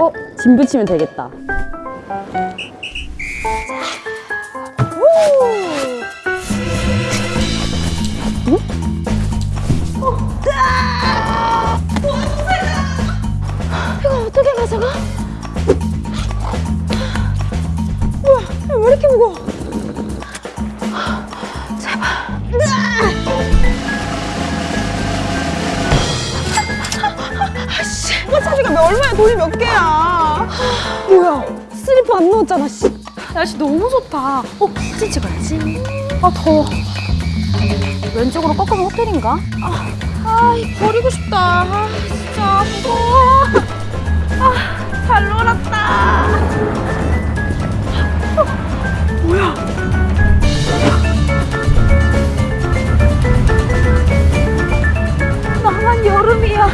어? 짐 붙이면 되겠다. 이거 어떻게 가져가? 이거 왜 이렇게 무거워? 얼마야 돈이 몇 개야? 뭐야 슬리퍼 안 넣었잖아 씨. 날씨 너무 좋다. 어 사진 찍어야지. 아 더워. 왼쪽으로 꺾으면 호텔인가? 아, 아 버리고 싶다. 아 진짜 무거워. 아잘 놀았다. 아, 뭐야? 나만 여름이야.